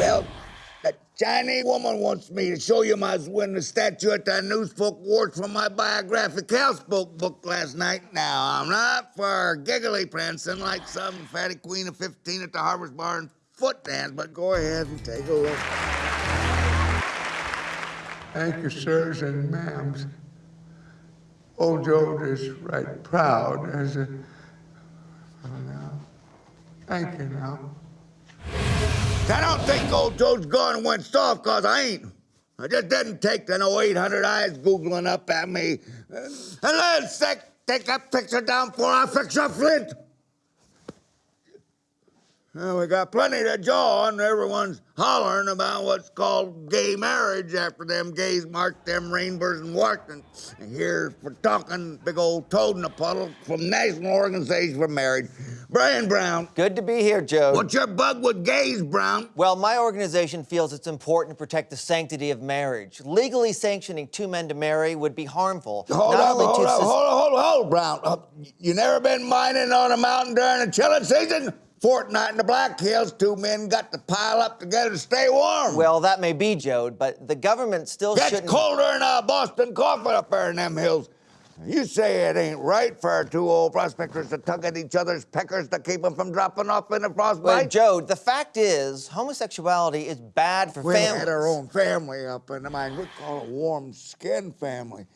Well, that Chinese woman wants me to show you my win the statue at the Newsfolk Awards for my biographic houseboat book last night. Now, I'm not for giggly prancing like some fatty queen of 15 at the Harvest Bar and foot dance, but go ahead and take a look. Thank you, sirs and ma'ams. Old Joe is right proud as a. Oh, now. Thank you now. I don't think old Joe's gone and went soft, cause I ain't. I just didn't take the no 800 eyes googling up at me. And let's take, take that picture down before I fix your flint. Well, we got plenty to jaw on. Everyone's hollering about what's called gay marriage after them gays marked them rainbows and Washington. And here's for talking big old toad in a puddle from National Organization for Marriage. Brian Brown. Good to be here, Joe. What's your bug with gays, Brown? Well, my organization feels it's important to protect the sanctity of marriage. Legally sanctioning two men to marry would be harmful. Hold not up, only hold to up, hold hold up, hold Brown. Uh, you never been mining on a mountain during the chilling season? Fortnight in the Black Hills, two men got to pile up together to stay warm. Well, that may be, Joe, but the government still Gets shouldn't. colder than uh, Boston coffee up there in them hills. You say it ain't right for two old prospectors to tug at each other's peckers to keep them from dropping off in a frostbite? Well, Joe, the fact is, homosexuality is bad for we families. had our own family up in the mine. We call it warm skin family.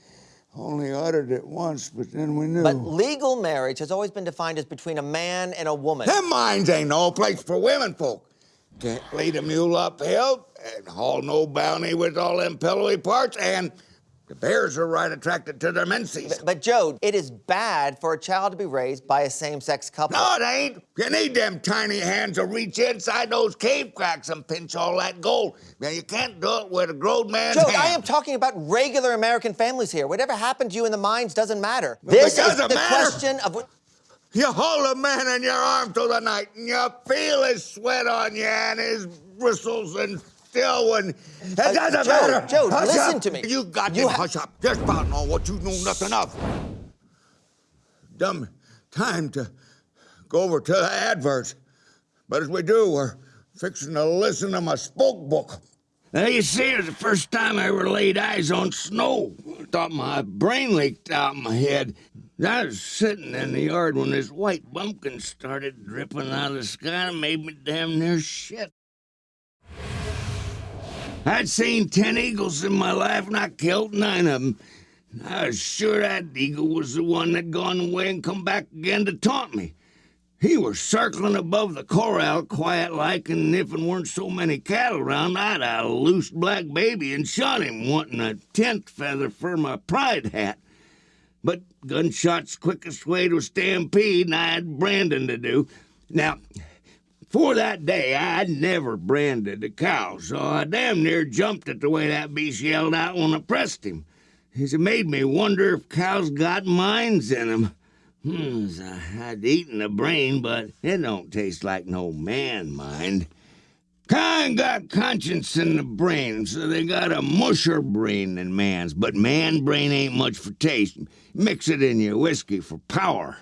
Only uttered it once, but then we knew. But legal marriage has always been defined as between a man and a woman. Them mines ain't no place for women folk. Can't lead a mule uphill and haul no bounty with all them pillowy parts, and the bears are right attracted to their menses. But Joe, it is bad for a child to be raised by a same-sex couple. No, it ain't. You need them tiny hands to reach inside those cave cracks and pinch all that gold. Now, you can't do it with a grown man's Joe, hand. I am talking about regular American families here. Whatever happened to you in the mines doesn't matter. This is the matter. question of what. You hold a man in your arms through the night, and you feel his sweat on you and his bristles, and still when it doesn't Uh, Joe, matter. Joe, Hush listen up. to me. You got You to hush up. Just about know what you know nothing of. Dumb time to go over to the adverts, but as we do, we're fixing to listen to my spoke book. Now, you see, it was the first time I ever laid eyes on snow. I thought my brain leaked out my head. I was sitting in the yard when this white bumpkin started dripping out of the sky and made me damn near shit. I'd seen ten eagles in my life and I killed nine of them. I was sure that eagle was the one that gone away and come back again to taunt me. He was circling above the corral quiet like, and if it weren't so many cattle around, I'd a loose black baby and shot him, wanting a tent feather for my pride hat. But gunshots quickest way to stampede, and I had branding to do. Now, for that day, I'd never branded a cow, so I damn near jumped at the way that beast yelled out when I pressed him. It made me wonder if cows got minds in 'em. Hmm, I'd eaten the brain, but it don't taste like no man mind. Kind got conscience in the brain, so they got a musher brain than man's, but man brain ain't much for taste. Mix it in your whiskey for power.